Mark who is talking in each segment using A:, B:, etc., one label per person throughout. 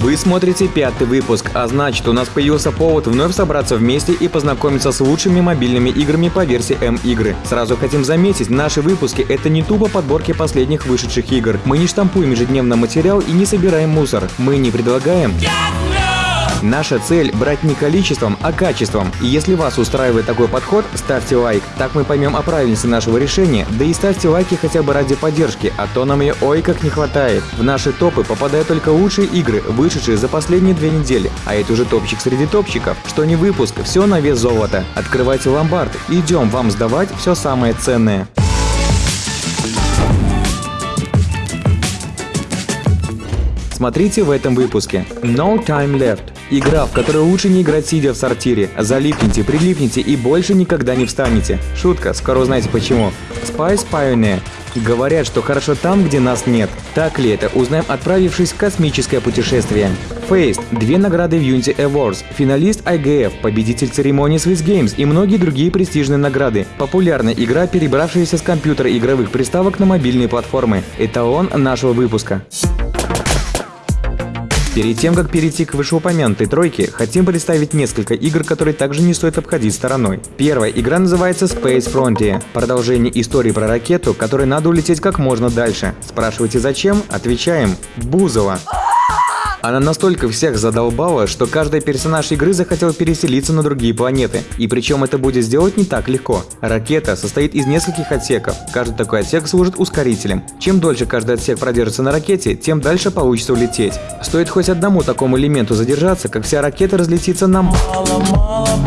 A: Вы смотрите пятый выпуск, а значит у нас появился повод вновь собраться вместе и познакомиться с лучшими мобильными играми по версии М-игры. Сразу хотим заметить, наши выпуски это не тупо подборки последних вышедших игр. Мы не штампуем ежедневно материал и не собираем мусор. Мы не предлагаем... Наша цель – брать не количеством, а качеством. И если вас устраивает такой подход, ставьте лайк. Так мы поймем о правильности нашего решения, да и ставьте лайки хотя бы ради поддержки, а то нам ее ой как не хватает. В наши топы попадают только лучшие игры, вышедшие за последние две недели. А это уже топчик среди топчиков. Что не выпуск, все на вес золота. Открывайте ломбард, идем вам сдавать все самое ценное. Смотрите в этом выпуске. No Time Left. Игра, в которой лучше не играть сидя в сортире. Залипните, прилипните и больше никогда не встанете. Шутка, скоро узнаете почему. Spice Pioneer. Говорят, что хорошо там, где нас нет. Так ли это, узнаем, отправившись в космическое путешествие. Faced – две награды в Unity Awards, финалист IGF, победитель церемонии Swiss Games и многие другие престижные награды. Популярная игра, перебравшаяся с компьютера игровых приставок на мобильные платформы. Эталон нашего выпуска. Перед тем, как перейти к вышеупомянутой тройке, хотим представить несколько игр, которые также не стоит обходить стороной. Первая игра называется Space Frontier, продолжение истории про ракету, которой надо улететь как можно дальше. Спрашиваете зачем? Отвечаем – Бузова. Она настолько всех задолбала, что каждый персонаж игры захотел переселиться на другие планеты. И причем это будет сделать не так легко. Ракета состоит из нескольких отсеков. Каждый такой отсек служит ускорителем. Чем дольше каждый отсек продержится на ракете, тем дальше получится улететь. Стоит хоть одному такому элементу задержаться, как вся ракета разлетится на... Мало, мало,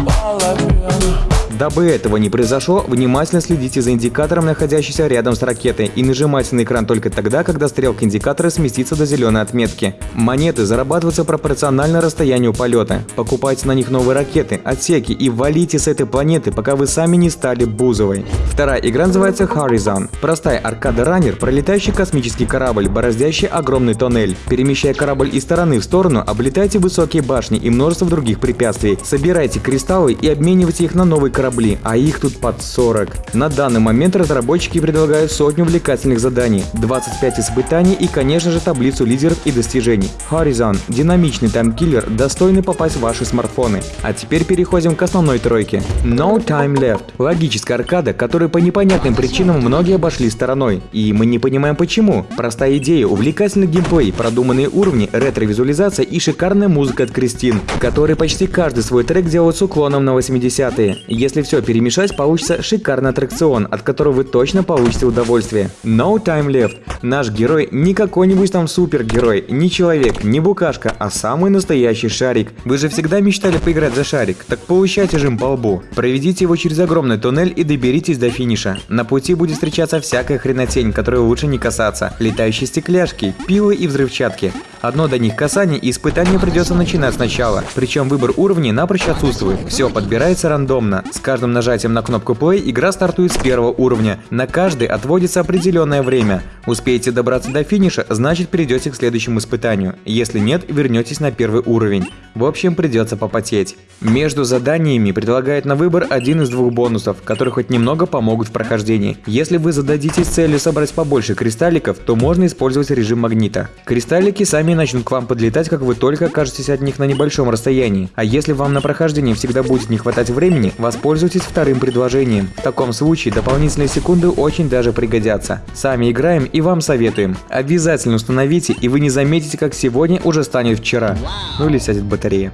A: Дабы этого не произошло, внимательно следите за индикатором, находящимся рядом с ракетой, и нажимайте на экран только тогда, когда стрелка индикатора сместится до зеленой отметки. Монеты зарабатываются пропорционально расстоянию полета. Покупайте на них новые ракеты, отсеки и валите с этой планеты, пока вы сами не стали Бузовой. Вторая игра называется Horizon. Простая аркада-раннер, пролетающий космический корабль, бороздящий огромный тоннель. Перемещая корабль из стороны в сторону, облетайте высокие башни и множество других препятствий. Собирайте кристаллы и обменивайте их на новый корабль корабли, а их тут под 40. На данный момент разработчики предлагают сотню увлекательных заданий, 25 испытаний и, конечно же, таблицу лидеров и достижений. Horizon – динамичный таймкиллер, достойный попасть в ваши смартфоны. А теперь переходим к основной тройке. No Time Left – логическая аркада, которую по непонятным причинам многие обошли стороной. И мы не понимаем почему. Простая идея, увлекательный геймплей, продуманные уровни, ретро-визуализация и шикарная музыка от Кристин, который почти каждый свой трек делает с уклоном на 80-е. Если если все перемешать, получится шикарный аттракцион, от которого вы точно получите удовольствие. No Time Left. Наш герой не какой-нибудь там супергерой, не человек, не букашка, а самый настоящий шарик. Вы же всегда мечтали поиграть за шарик, так получайте жим по лбу. Проведите его через огромный туннель и доберитесь до финиша. На пути будет встречаться всякая хренотень, которой лучше не касаться. Летающие стекляшки, пилы и взрывчатки. Одно до них касание и испытание придется начинать сначала. Причем выбор уровней напрочь отсутствует. Все подбирается рандомно. С каждым нажатием на кнопку play игра стартует с первого уровня. На каждый отводится определенное время. Успеете добраться до финиша, значит перейдете к следующему испытанию. Если нет, вернетесь на первый уровень. В общем, придется попотеть. Между заданиями предлагает на выбор один из двух бонусов, которые хоть немного помогут в прохождении. Если вы зададитесь целью собрать побольше кристалликов, то можно использовать режим магнита. Кристаллики сами начнут к вам подлетать, как вы только окажетесь от них на небольшом расстоянии. А если вам на прохождение всегда будет не хватать времени, воспользуйтесь вторым предложением. В таком случае дополнительные секунды очень даже пригодятся. Сами играем и вам советуем. Обязательно установите, и вы не заметите, как сегодня уже станет вчера. Ну или сядет батарея батареи.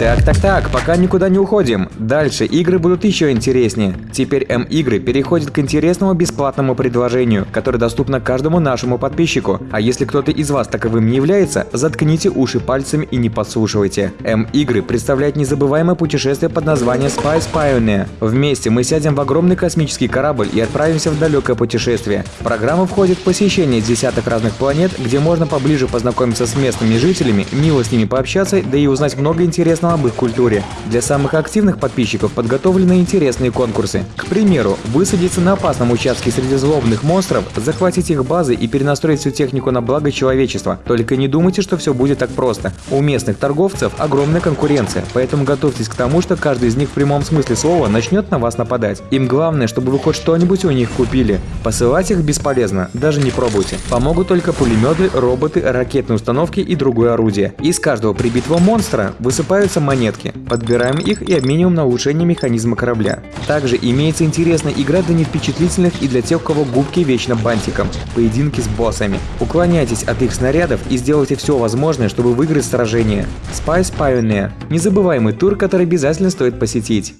A: Так, так, так, пока никуда не уходим. Дальше игры будут еще интереснее. Теперь М-игры переходят к интересному бесплатному предложению, которое доступно каждому нашему подписчику. А если кто-то из вас таковым не является, заткните уши пальцами и не подслушивайте. М-игры представляют незабываемое путешествие под названием Spice Pioneer. Вместе мы сядем в огромный космический корабль и отправимся в далекое путешествие. В программу входит посещение десяток разных планет, где можно поближе познакомиться с местными жителями, мило с ними пообщаться, да и узнать много интересного об их культуре. Для самых активных подписчиков подготовлены интересные конкурсы. К примеру, высадиться на опасном участке среди злобных монстров, захватить их базы и перенастроить всю технику на благо человечества. Только не думайте, что все будет так просто. У местных торговцев огромная конкуренция, поэтому готовьтесь к тому, что каждый из них в прямом смысле слова начнет на вас нападать. Им главное, чтобы вы хоть что-нибудь у них купили. Посылать их бесполезно, даже не пробуйте. Помогут только пулеметы, роботы, ракетные установки и другое орудие. Из каждого прибитого монстра высыпаются монетки. Подбираем их и обмениваем на улучшение механизма корабля. Также имеется интересная игра для невпечатлительных и для тех, у кого губки вечно бантиком. Поединки с боссами. Уклоняйтесь от их снарядов и сделайте все возможное, чтобы выиграть сражение. Spice Pioneer – незабываемый тур, который обязательно стоит посетить.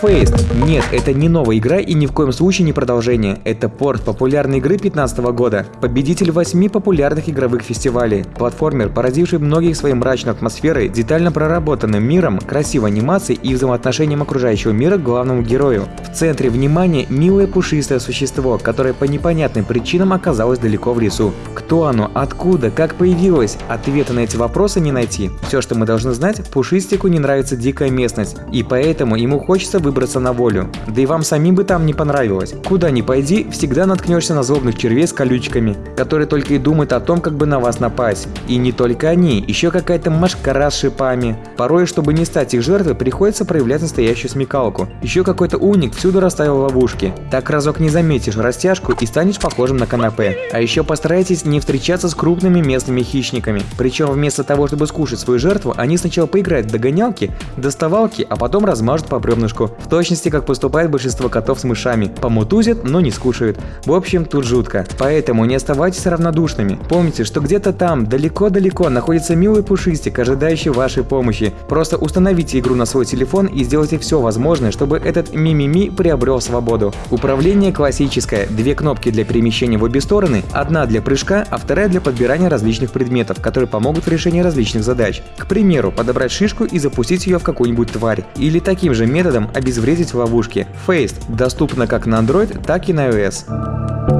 A: Faced. Нет, это не новая игра и ни в коем случае не продолжение. Это порт популярной игры 2015 года. Победитель восьми популярных игровых фестивалей. Платформер, поразивший многих своей мрачной атмосферой, детально проработанным миром, красивой анимацией и взаимоотношением окружающего мира к главному герою. В центре внимания милое пушистое существо, которое по непонятным причинам оказалось далеко в лесу. Кто оно, откуда, как появилось? Ответа на эти вопросы не найти. Все, что мы должны знать, Пушистику не нравится дикая местность, и поэтому ему хочется выбраться на волю. Да и вам самим бы там не понравилось. Куда ни пойди, всегда наткнешься на злобных червей с колючками, которые только и думают о том, как бы на вас напасть. И не только они, еще какая-то машкара с шипами. Порой, чтобы не стать их жертвой, приходится проявлять настоящую смекалку. Еще какой-то уник всюду расставил ловушки. Так разок не заметишь растяжку и станешь похожим на канапе. А еще постарайтесь не встречаться с крупными местными хищниками. Причем вместо того, чтобы скушать свою жертву, они сначала поиграют в догонялки, доставалки, а потом размажут по бревнышку. В точности, как поступает большинство котов с мышами. Помутузят, но не скушают. В общем, тут жутко. Поэтому не оставайтесь равнодушными. Помните, что где-то там, далеко-далеко, находится милый пушистик, ожидающий вашей помощи. Просто установите игру на свой телефон и сделайте все возможное, чтобы этот мимими приобрел свободу. Управление классическое. Две кнопки для перемещения в обе стороны, одна для прыжка, а вторая для подбирания различных предметов, которые помогут в решении различных задач. К примеру, подобрать шишку и запустить ее в какую-нибудь тварь. Или таким же методом обезвредить в ловушке. Faced доступна как на Android, так и на iOS.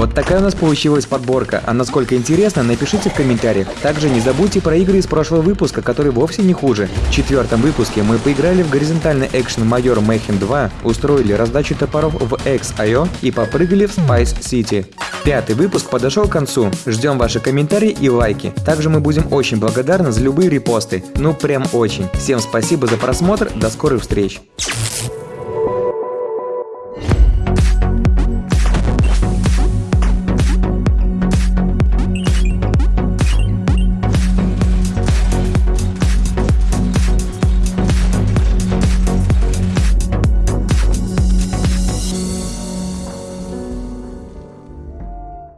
A: Вот такая у нас получилась подборка, а насколько интересно, напишите в комментариях. Также не забудьте про игры из прошлого выпуска, которые вовсе не хуже. В четвертом выпуске мы поиграли в горизонтальный экшен Майор Mayhem 2, устроили раздачу топоров в X.io и попрыгали в Spice City. Пятый выпуск подошел к концу. Ждем ваши комментарии и лайки. Также мы будем очень благодарны за любые репосты. Ну прям очень. Всем спасибо за просмотр. До скорых встреч.